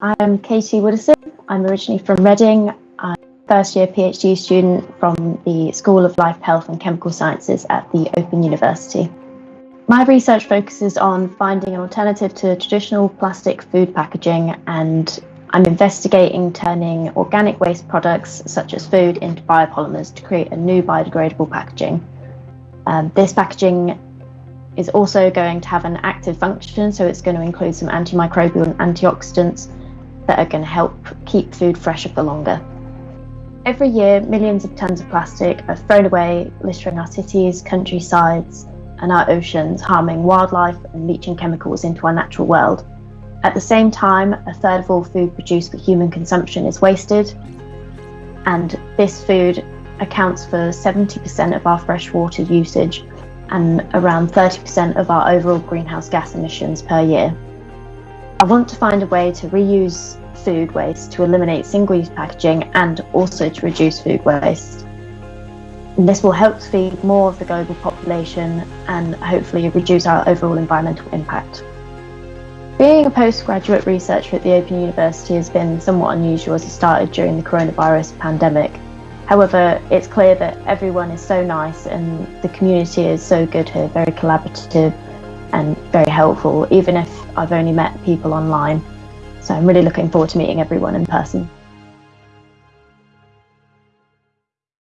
I'm Katie Woodison. I'm originally from Reading. I'm a first year PhD student from the School of Life, Health and Chemical Sciences at the Open University. My research focuses on finding an alternative to traditional plastic food packaging and I'm investigating turning organic waste products such as food into biopolymers to create a new biodegradable packaging. Um, this packaging is also going to have an active function, so it's going to include some antimicrobial and antioxidants that are going to help keep food fresher for longer. Every year, millions of tons of plastic are thrown away, littering our cities, countrysides, and our oceans, harming wildlife and leaching chemicals into our natural world. At the same time, a third of all food produced for human consumption is wasted, and this food accounts for 70% of our freshwater usage and around 30% of our overall greenhouse gas emissions per year. I want to find a way to reuse food waste to eliminate single-use packaging and also to reduce food waste. And this will help feed more of the global population and hopefully reduce our overall environmental impact. Being a postgraduate researcher at the Open University has been somewhat unusual as it started during the coronavirus pandemic. However, it's clear that everyone is so nice and the community is so good here, very collaborative and very helpful, even if I've only met people online. So I'm really looking forward to meeting everyone in person.